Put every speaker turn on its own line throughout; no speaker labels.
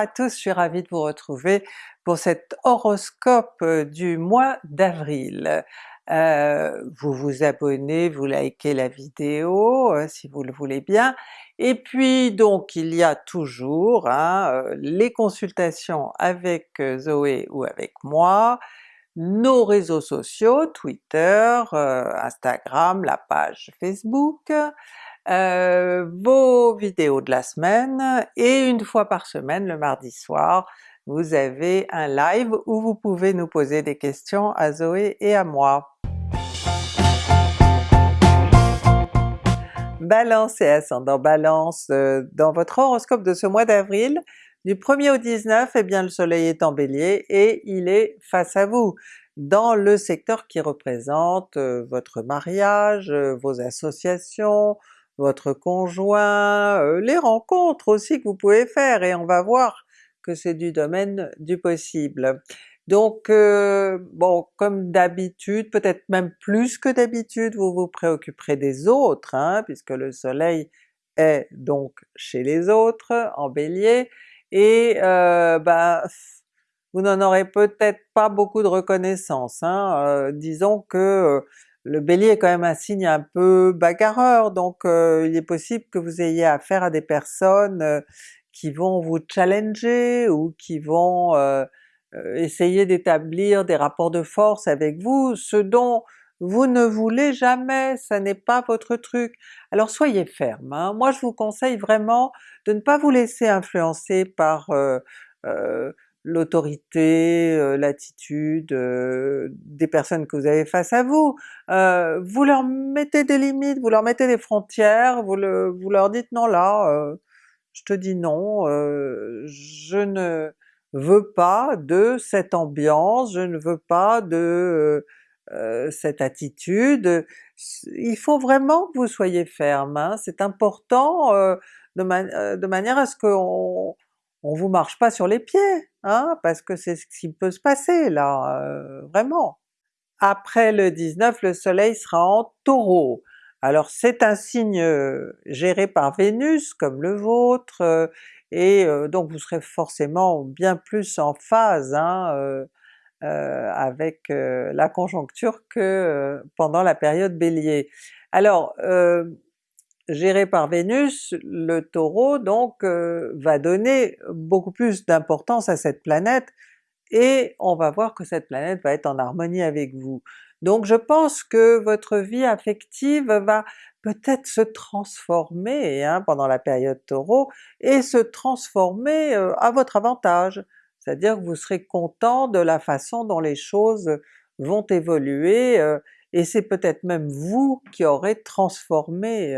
à tous, je suis ravie de vous retrouver pour cet horoscope euh, du mois d'avril. Euh, vous vous abonnez, vous likez la vidéo euh, si vous le voulez bien, et puis donc il y a toujours hein, les consultations avec Zoé ou avec moi, nos réseaux sociaux, Twitter, Instagram, la page Facebook, euh, vos vidéos de la semaine, et une fois par semaine, le mardi soir, vous avez un live où vous pouvez nous poser des questions à Zoé et à moi. Balance et ascendant Balance, euh, dans votre horoscope de ce mois d'avril, du 1er au 19, eh bien le soleil est en Bélier et il est face à vous, dans le secteur qui représente euh, votre mariage, vos associations, votre conjoint, euh, les rencontres aussi que vous pouvez faire, et on va voir que c'est du domaine du possible. Donc euh, bon, comme d'habitude, peut-être même plus que d'habitude, vous vous préoccuperez des autres, hein, puisque le soleil est donc chez les autres, en Bélier, et euh, ben, vous n'en aurez peut-être pas beaucoup de reconnaissance. Hein. disons que le Bélier est quand même un signe un peu bagarreur, donc euh, il est possible que vous ayez affaire à des personnes euh, qui vont vous challenger ou qui vont euh, essayer d'établir des rapports de force avec vous, ce dont vous ne voulez jamais, ça n'est pas votre truc. Alors soyez ferme, hein. moi je vous conseille vraiment de ne pas vous laisser influencer par l'autorité, l'attitude des personnes que vous avez face à vous. Vous leur mettez des limites, vous leur mettez des frontières, vous, le, leur dites non là, je te dis non, je ne veux pas de cette ambiance, je ne veux pas de cette attitude. Il faut vraiment que vous soyez ferme, hein. c'est important de, de, manière à ce qu'on on vous marche pas sur les pieds, hein, parce que c'est ce qui peut se passer là, euh, vraiment. Après le 19, le soleil sera en Taureau. Alors c'est un signe euh, géré par Vénus comme le vôtre, euh, et donc vous serez forcément bien plus en phase hein, avec la conjoncture que pendant la période Bélier. Alors géré par Vénus, le Taureau donc euh, va donner beaucoup plus d'importance à cette planète, et on va voir que cette planète va être en harmonie avec vous. Donc je pense que votre vie affective va peut-être se transformer hein, pendant la période Taureau, et se transformer euh, à votre avantage, c'est-à-dire que vous serez content de la façon dont les choses vont évoluer, euh, et c'est peut-être même vous qui aurez transformé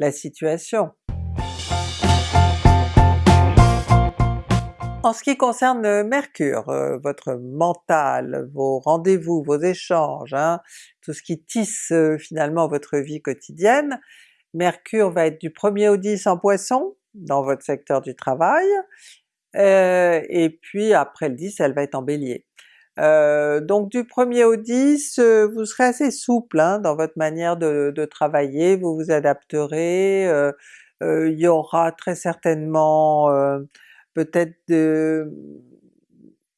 la situation. En ce qui concerne Mercure, euh, votre mental, vos rendez-vous, vos échanges, hein, tout ce qui tisse euh, finalement votre vie quotidienne, Mercure va être du 1er au 10 en Poisson, dans votre secteur du travail, euh, et puis après le 10 elle va être en Bélier. Euh, donc du 1er au 10, euh, vous serez assez souple hein, dans votre manière de, travailler, vous vous adapterez, euh, il y aura très certainement peut-être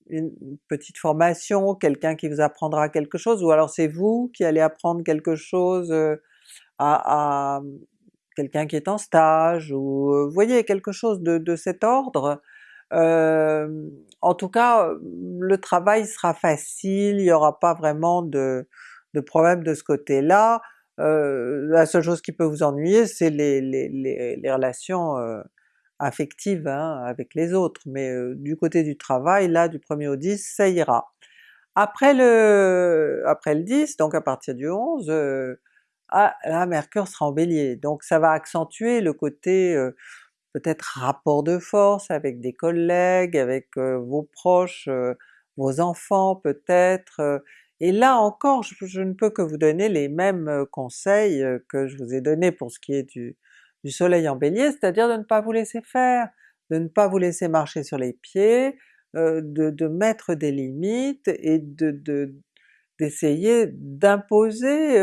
une petite formation, quelqu'un qui vous apprendra quelque chose, ou alors c'est vous qui allez apprendre quelque chose à, quelqu'un qui est en stage, ou vous voyez quelque chose de, de cet ordre, euh, en tout cas, le travail sera facile, il n'y aura pas vraiment de, de problème de ce côté-là. Euh, la seule chose qui peut vous ennuyer, c'est les, relations euh, affectives hein, avec les autres, mais du côté du travail, là du 1er au 10, ça ira. Après le, après le 10, donc à partir du 11, ah, là Mercure sera en Bélier, donc ça va accentuer le côté peut-être rapport de force avec des collègues, avec vos proches, vos enfants peut-être, et là encore je, ne peux que vous donner les mêmes conseils que je vous ai donnés pour ce qui est du, soleil en bélier, c'est-à-dire de ne pas vous laisser faire, de ne pas vous laisser marcher sur les pieds, de, mettre des limites et de d'essayer d'imposer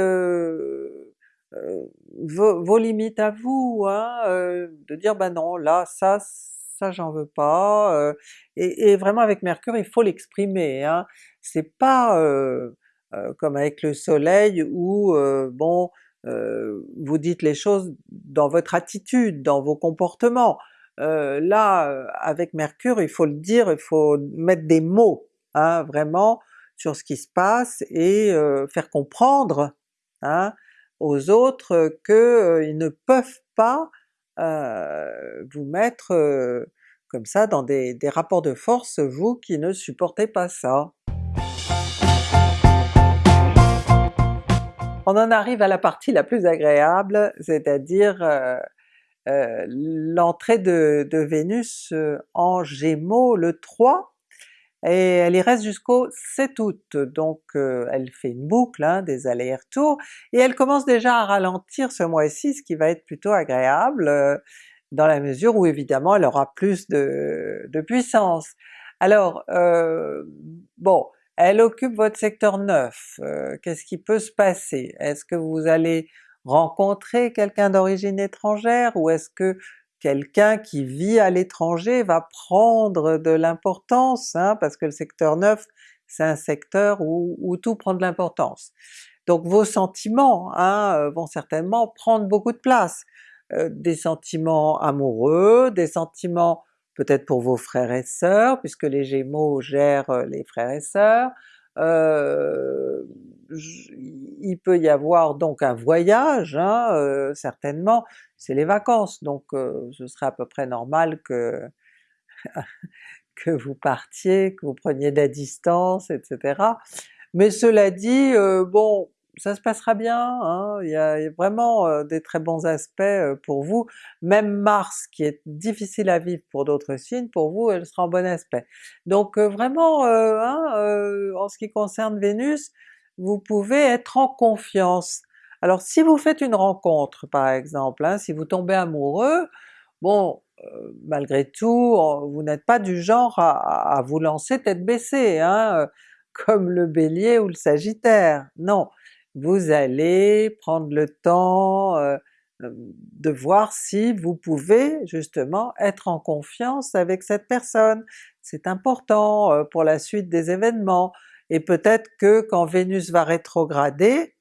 vos, limites à vous, hein, de dire ben non là ça ça j'en veux pas, et, vraiment avec Mercure il faut l'exprimer, hein. c'est pas comme avec le soleil où bon vous dites les choses dans votre attitude, dans vos comportements. là avec Mercure il faut le dire, il faut mettre des mots, hein, vraiment sur ce qui se passe et faire comprendre hein, aux autres qu'ils ne peuvent pas vous mettre comme ça dans des, rapports de force, vous qui ne supportez pas ça. On en arrive à la partie la plus agréable, c'est-à-dire l'entrée de, Vénus en Gémeaux le 3 et elle y reste jusqu'au 7 août, donc euh, elle fait une boucle, hein, des allers-retours, et elle commence déjà à ralentir ce mois-ci, ce qui va être plutôt agréable, euh, dans la mesure où évidemment elle aura plus de, puissance. Alors, euh, bon, elle occupe votre secteur 9, qu'est-ce qui peut se passer? Est-ce que vous allez rencontrer quelqu'un d'origine étrangère ou est-ce que quelqu'un qui vit à l'étranger va prendre de l'importance, hein, parce que le secteur 9 c'est un secteur où, tout prend de l'importance. Donc vos sentiments hein, euh, vont certainement prendre beaucoup de place. Euh, des sentiments amoureux, des sentiments peut-être pour vos frères et sœurs, puisque les Gémeaux gèrent euh, les frères et sœurs, il peut y avoir donc un voyage, hein, certainement, c'est les vacances, donc ce serait à peu près normal que que vous partiez, que vous preniez de la distance, etc. Mais cela dit, bon, ça se passera bien, hein, il, y a, vraiment des très bons aspects pour vous. Même Mars qui est difficile à vivre pour d'autres signes, pour vous elle sera en bon aspect. Donc vraiment, hein, en ce qui concerne Vénus, vous pouvez être en confiance. Alors si vous faites une rencontre par exemple, hein, si vous tombez amoureux, bon malgré tout vous n'êtes pas du genre à, vous lancer tête baissée, hein, comme le Bélier ou le Sagittaire, non! Vous allez prendre le temps de voir si vous pouvez justement être en confiance avec cette personne. C'est important pour la suite des événements, et peut-être que quand Vénus va rétrograder,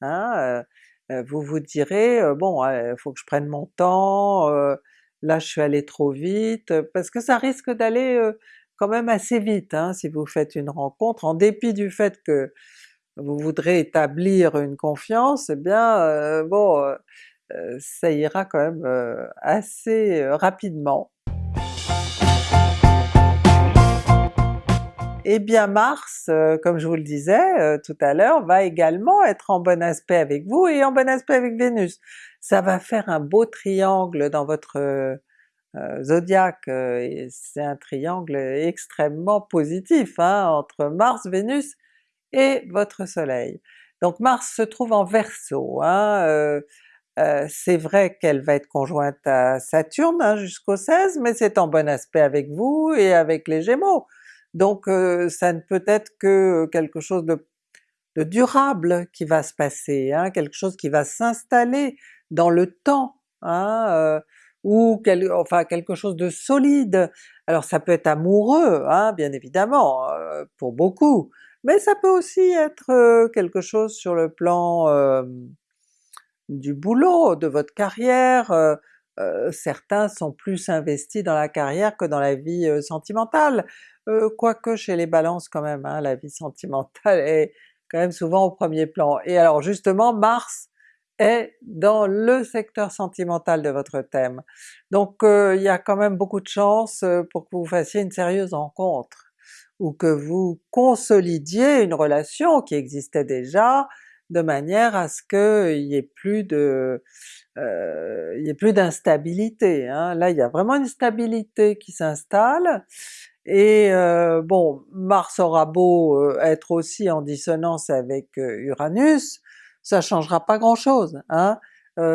hein, vous vous direz bon il faut que je prenne mon temps, là je suis allé trop vite, parce que ça risque d'aller quand même assez vite hein, si vous faites une rencontre, en dépit du fait que vous voudrez établir une confiance, eh bien euh, bon, euh, euh, ça ira quand même assez rapidement. Eh bien Mars, comme je vous le disais tout à l'heure, va également être en bon aspect avec vous et en bon aspect avec Vénus. Ça va faire un beau triangle dans votre zodiaque, c'est un triangle extrêmement positif hein, entre Mars, Vénus et votre soleil. Donc Mars se trouve en Verseau, hein, euh, euh, c'est vrai qu'elle va être conjointe à Saturne hein, jusqu'au 16, mais c'est en bon aspect avec vous et avec les Gémeaux. Donc euh, ça ne peut être que quelque chose de, durable qui va se passer, hein, quelque chose qui va s'installer dans le temps, hein, ou enfin quelque chose de solide. Alors ça peut être amoureux, hein, bien évidemment, pour beaucoup, mais ça peut aussi être quelque chose sur le plan du boulot, de votre carrière, certains sont plus investis dans la carrière que dans la vie sentimentale, quoique chez les balances quand même, hein, la vie sentimentale est quand même souvent au premier plan. Et alors justement Mars est dans le secteur sentimental de votre thème. Donc il y a quand même beaucoup de chances pour que vous fassiez une sérieuse rencontre ou que vous consolidiez une relation qui existait déjà, de manière à ce qu'il y ait plus de euh, il y ait plus d'instabilité. Hein. Là il y a vraiment une stabilité qui s'installe, et euh, bon, Mars aura beau euh, être aussi en dissonance avec Uranus, ça changera pas grand chose. Hein.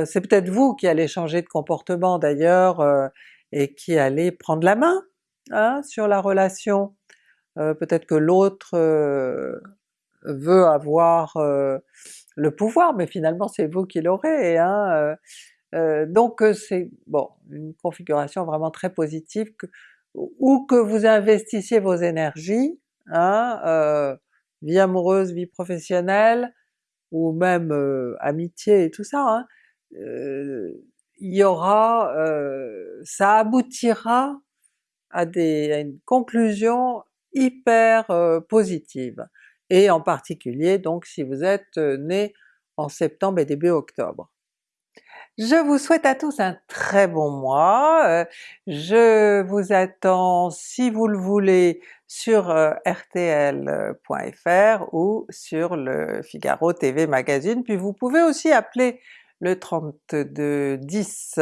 c'est peut-être vous qui allez changer de comportement d'ailleurs, et qui allez prendre la main hein, sur la relation peut-être que l'autre veut avoir le pouvoir, mais finalement c'est vous qui l'aurez, hein, donc c'est bon, une configuration vraiment très positive, que, ou que vous investissiez vos énergies, hein, vie amoureuse, vie professionnelle, ou même amitié et tout ça, hein, il y aura, ça aboutira à, des, à une conclusion hyper positive, et en particulier donc si vous êtes né en septembre et début octobre. Je vous souhaite à tous un très bon mois, je vous attends si vous le voulez sur rtl.fr ou sur le Figaro TV Magazine, puis vous pouvez aussi appeler le 3210.